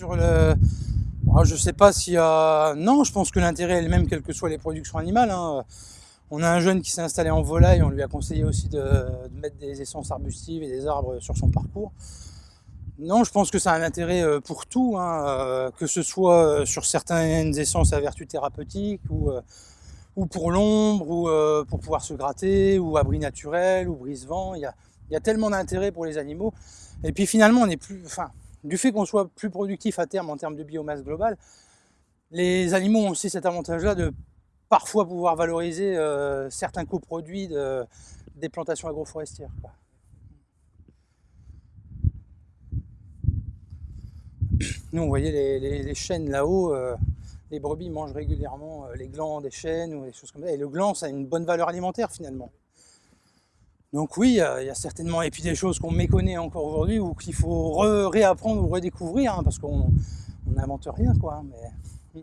sur le... Alors, je sais pas s'il y a... Non, je pense que l'intérêt est le même, quelles que soient les productions animales. hein. On a un jeune qui s'est installé en volaille, on lui a conseillé aussi de, mettre des essences arbustives et des arbres sur son parcours. Non, je pense que ça a un intérêt euh, pour tout, hein, euh, que ce soit euh, sur certaines essences à vertu thérapeutique, ou, ou pour l'ombre, ou pour pouvoir se gratter, ou abri naturel, ou brise-vent. Il y a, tellement d'intérêt pour les animaux. Et puis finalement, on est plus, enfin, du fait qu'on soit plus productif à terme en termes de biomasse globale, les animaux ont aussi cet avantage-là de parfois pouvoir valoriser euh, certains coproduits de, des plantations agroforestières. Nous, vous voyez les chênes là-haut, euh, les brebis mangent régulièrement euh, les glands des chênes ou des choses comme ça. Et le gland, ça a une bonne valeur alimentaire finalement. Donc oui, il y a certainement, et puis des choses qu'on méconnaît encore aujourd'hui ou qu'il faut re- réapprendre ou redécouvrir, hein, parce qu'on on n'invente rien, quoi. hein, Mais...